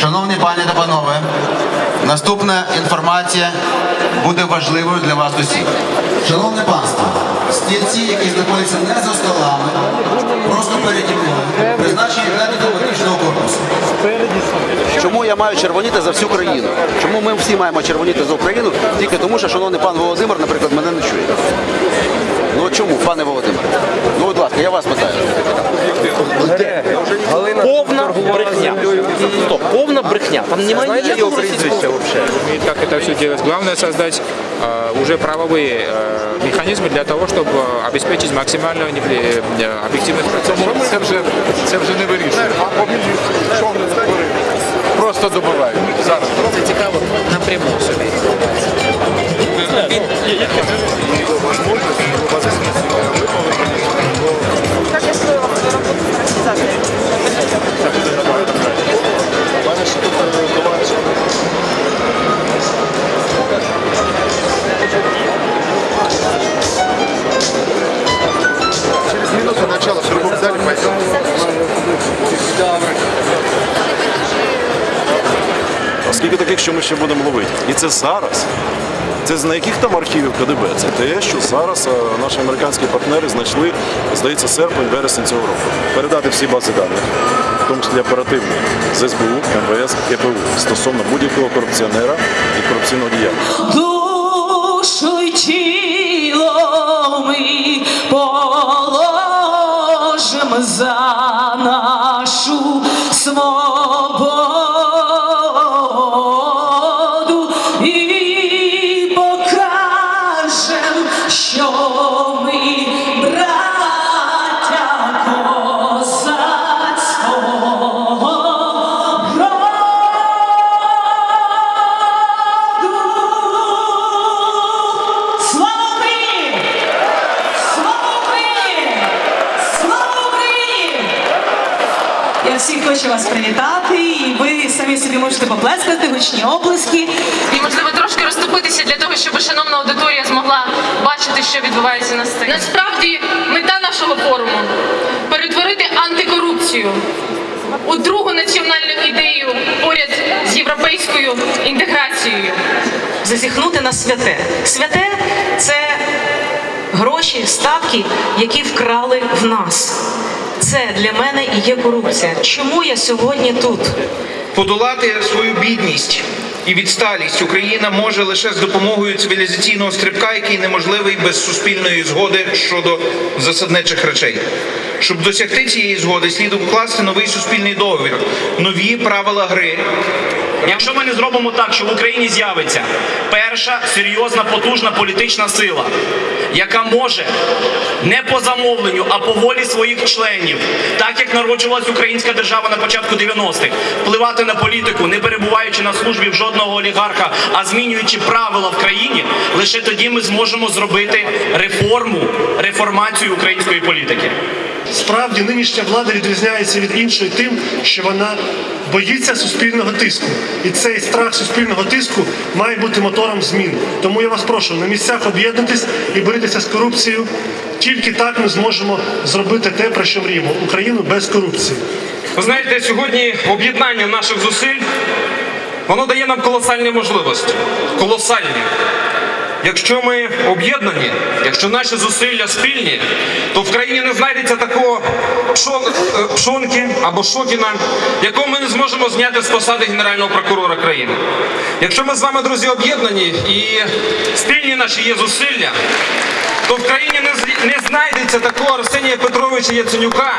Шановні пані та панове, наступна інформація буде важливою для вас усіх. Шановне панство, стільці, які знаходяться не за столами, просто переді мною, призначені для дипломатичного корпусу. Чому я маю червоніти за всю країну? Чому ми всі маємо червоніти за Україну? Тільки тому, що шановний пан Володимир, наприклад, мене не чує. Ну чому, пане Володимир? Ну, будь ласка, я вас питаю. Повна брехня. Стоп, повна брехня. Там немає ніякого російського. И как это все делать? Главное создать э, уже правовые э, механизмы для того, чтобы э, обеспечить максимальную невли- э, объективность процесса. Це вже, це вже не вирішує. Просто добивають. Зараз. Це цікаво напряму собі. що ми ще будемо ловити? І це зараз. Це з на яких там архівів КДБ? Це те, що зараз наші американські партнери знайшли, здається, серпень, вересень цього року. Передати всі бази даних, в тому числі оперативні з СБУ, МВС, КПУ стосовно будь-якого корупціонера і корупційного діяння. душу й тіло ми положим за Я всіх хочу вас привітати, і ви самі собі можете поплескати, гучні оплески. і можливо трошки розступитися для того, щоб шановна аудиторія змогла бачити, що відбувається на сцені. Насправді мета нашого форуму перетворити антикорупцію у другу національну ідею поряд з європейською інтеграцією. Зазіхнути на святе. Святе це гроші, статки, які вкрали в нас. Це для мене і є корупція. Чому я сьогодні тут? Подолати свою бідність і відсталість Україна може лише з допомогою цивілізаційного стрибка, який неможливий без суспільної згоди щодо засадничих речей. Щоб досягти цієї згоди, слід укласти новий суспільний договір, нові правила гри. Якщо ми не зробимо так, що в Україні з'явиться перша серйозна потужна політична сила, яка може не по замовленню, а по волі своїх членів, так як народжувалась українська держава на початку 90-х, впливати на політику, не перебуваючи на службі в жодного олігарха, а змінюючи правила в країні, лише тоді ми зможемо зробити реформу, реформацію української політики. Справді нинішня влада відрізняється від іншої тим, що вона боїться суспільного тиску. І цей страх суспільного тиску має бути мотором змін. Тому я вас прошу на місцях об'єднатись і боротися з корупцією. Тільки так ми зможемо зробити те, про що мріємо Україну без корупції. Ви знаєте, сьогодні об'єднання наших зусиль воно дає нам колосальні можливості. Колосальні. Якщо ми об'єднані, якщо наші зусилля спільні, то в країні не знайдеться такого е, пшонки або шокіна, якого ми не зможемо зняти з посади генерального прокурора країни. Якщо ми з вами, друзі, об'єднані і спільні наші є зусилля, то в країні не, з- не знайдеться такого Арсенія Петровича Яценюка,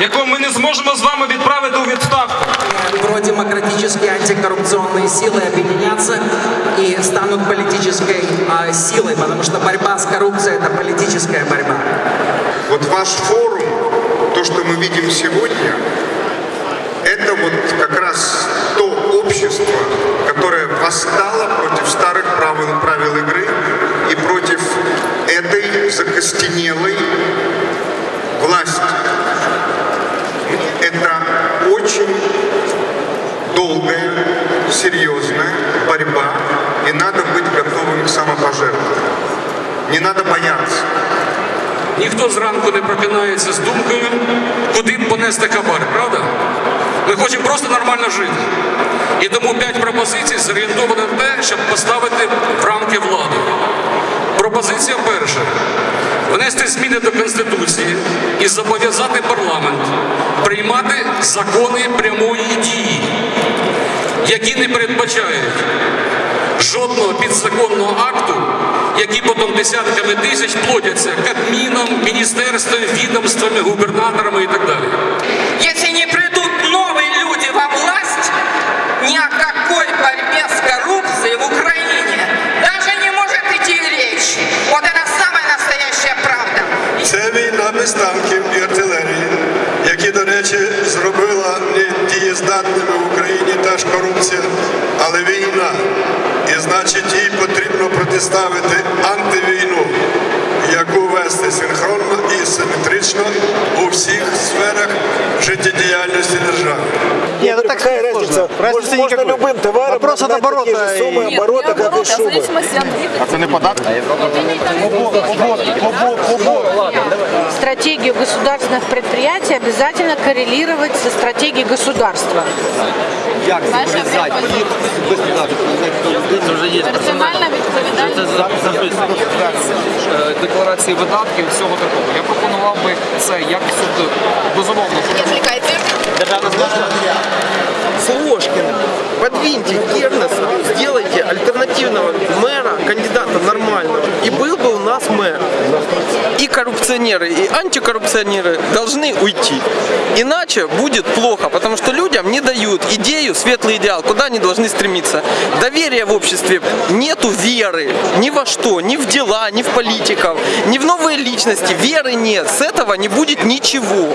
якого ми не зможемо з вами відправити у відставку. Продемократические антикоррупционные силы объединятся и станут политической а, силой, потому что борьба с коррупцией – это политическая борьба. Вот ваш форум, то, что мы видим сегодня, это вот как раз ніхто зранку не прокинається з думкою, куди б понести хабар, правда? Ми хочемо просто нормально жити. І тому п'ять пропозицій зорієнтовані на те, щоб поставити в рамки влади. Пропозиція перша. Внести зміни до Конституції і зобов'язати парламент приймати закони прямої дії, які не передбачають жодного підзаконного акту, які потім десятками тисяч плодяться Кабміном, міністерствами, відомствами, губернаторами і так далі. Если не придут новые люди во власть, ни о какой борьбе с коррупцией в Украине даже не может идти речь. Вот это самая настоящая правда. Це війна без танків і артилерії, які, до речі, зробила не дієздатними в Україні та ж корупція, але війна. І значить їй потрібно протиставити антивійну, яку вести синхронно і симетрично у всіх сферах життєдіяльності держави. Нет, ну какая разница? Разницы можно, можно любым товаром Вопрос от оборота. такие же суммы оборота, как и шубы. А це не податок? стратегию государственных предприятий обязательно коррелировать со стратегией государства. Як зобов'язати їх без податку? Це вже є Персональна Це записано Е, декларації видатків і всього такого. Я пропонував би це як суд безумовно. Державна Слушкина, подвиньте Кернеса, сделайте альтернативного мэра, кандидата нормального, и был бы у нас мэр. И коррупционеры, и антикоррупционеры должны уйти. Иначе будет плохо, потому что людям не дают идею, светлый идеал, куда они должны стремиться. Доверия в обществе нету веры ни во что, ни в дела, ни в политиков, ни в новые личности. Веры нет. С этого не будет ничего.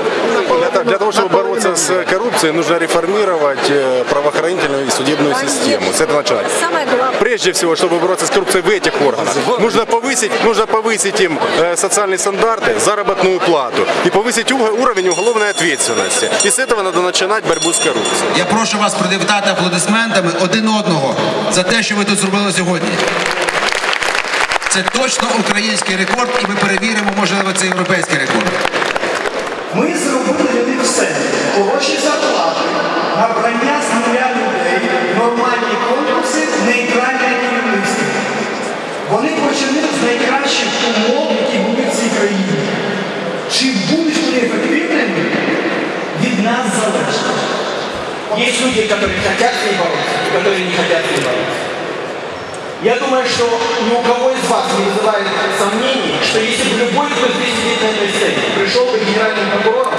Для, того- для того, чтобы бороться с коррупцией, нужно реформировать э, правоохранительную и судебную систему. С этого начинать. Самое главное. Прежде всего, чтобы бороться с коррупцией в этих органах, нужно повысить, нужно повысить им э, социальные стандарты, заработную плату и повысить уго- уровень уголовной ответственности. И с этого надо начинать борьбу с коррупцией. Я прошу вас привітати аплодисментами один одного за те, що ви тут зробили сьогодні. Це точно український рекорд, і ми перевіримо, можливо, це європейський рекорд. Ми зробили для них все. Хороші зарплати, набрання з нуля людей, нормальні конкурси, нейтральне керівництво. Вони почали з найкращих умов, які були в цій країні. Чи будуть вони ефективними, від нас залежить. Есть люди, которые хотят с ней бороться, и которые не хотят с ней бороться. Я думаю, что ни у кого из вас не вызывает сомнений, что если бы любой, кто здесь сидит на этой сцене, пришел бы генеральным прокурором,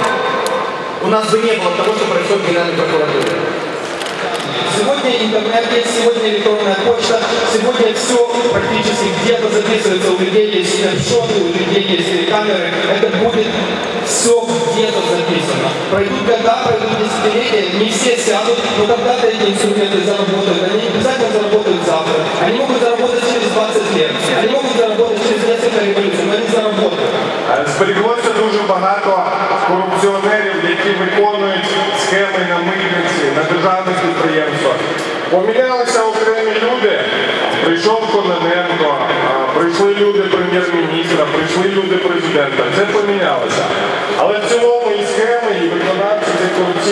у нас бы не было того, что происходит в Генеральной прокуратуре. Сегодня интернет есть, сегодня электронная почта, сегодня все практически где-то записывается, у людей есть снапшоты, у людей есть камеры, это будет все где-то записано. Пройдут года, пройдут десятилетия, не все сядут, но когда-то эти инструменты заработают. Они не обязательно заработают завтра. Они могут заработать через 20 лет. Они могут заработать через несколько революций, но они заработают.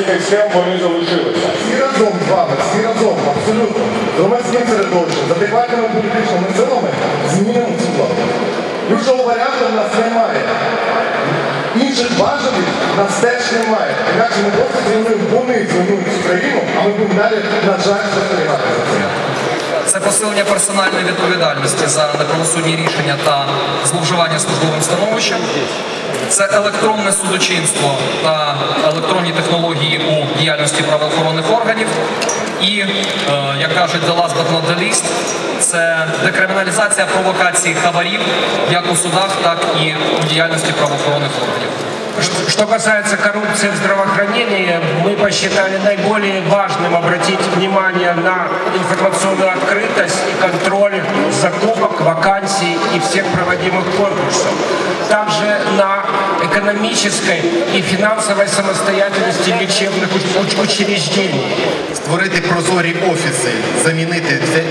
Цих схем вони залишилися. Всі разом з вами, всі разом, абсолютно. Громадським середовищем, з адекватними політичними силами змінимо цю владу. Іншого варіанту в нас немає. Інших важелів нас теж немає. Інакше ми просто зруйнуємо, вони зруйнують цю країну, а ми будемо далі, на жаль, застерігати за цим. Це посилення персональної відповідальності за неправосудні рішення та зловживання службовим становищем. Це електронне судочинство та електронні технології у діяльності правоохоронних органів. І, е, як кажуть, the last but not the least, це декриміналізація провокації хабарів як у судах, так і у діяльності правоохоронних органів. Что- Что касается коррупции в здравоохранении, мы посчитали наиболее важным обратить внимание на информационную открытость и контроль закупок, вакансий и всех проводимых конкурсов. Также на экономической и финансовой самостоятельности лечебных уч- уч- учреждений. створити прозорі офіси, замінити це- е,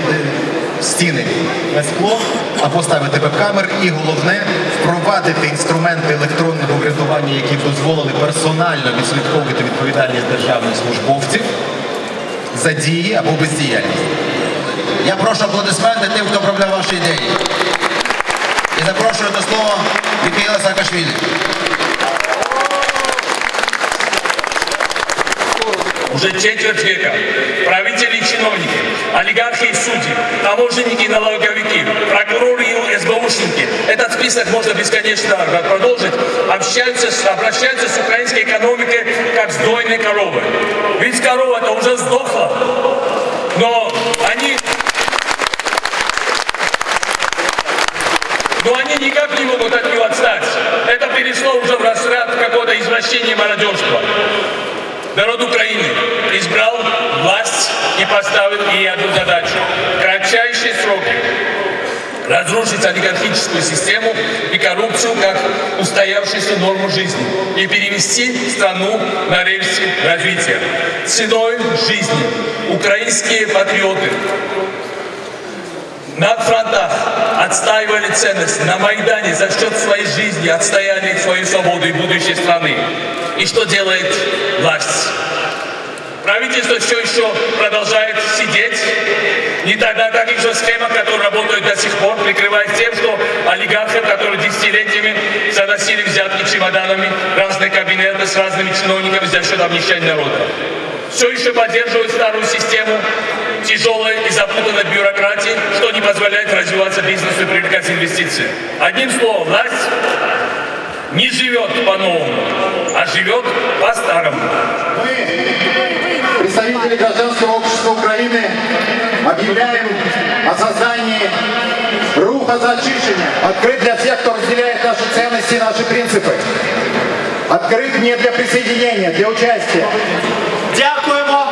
стіни на скло або ставити веб-камер, і головне впровадити інструменти електронного врядування, які б дозволили персонально відслідковувати відповідальність державних службовців за дії або бездіяльність. Я прошу аплодисменти тим, хто проявляв ваші ідеї. І запрошую до слова Михайла Саакашвілі. Уже четверть века олигархи и судьи, таможенники и налоговики, прокуроры и СБУшники, этот список можно бесконечно продолжить, общаются, обращаются с украинской экономикой как с дойной коровой. Ведь корова-то уже сдохла, но они Но они никак не могут от нее отстать. Это перешло уже в разряд какого-то извращения мародерства. Народ Украины избрал власть и поставил ей одну задачу. Кратчайшие сроки разрушить олигархическую систему и коррупцию как устоявшуюся норму жизни и перевести страну на рельсы развития. Ценой жизни украинские патриоты на фронтах отстаивали ценности, на Майдане за счет своей жизни отстояли свою свободу и будущее страны. И что делает власть? Правительство все еще продолжает сидеть, не тогда как еще схема, которая работает до сих пор, прикрываясь тем, что олигархов, которые десятилетиями заносили взятки чемоданами, разные кабинеты с разными чиновниками за счет обнищания народа. Все еще поддерживают старую систему тяжелой и запутанной бюрократии, что не позволяет развиваться бизнесу и привлекать инвестиции. Одним словом, власть не живет по-новому, а живет по-старому. Представители гражданского общества Украины объявляем о создании руха за очищение. Открыт для всех, кто разделяет наши ценности и наши принципы. Открыт не для присоединения, для участия. Дякуємо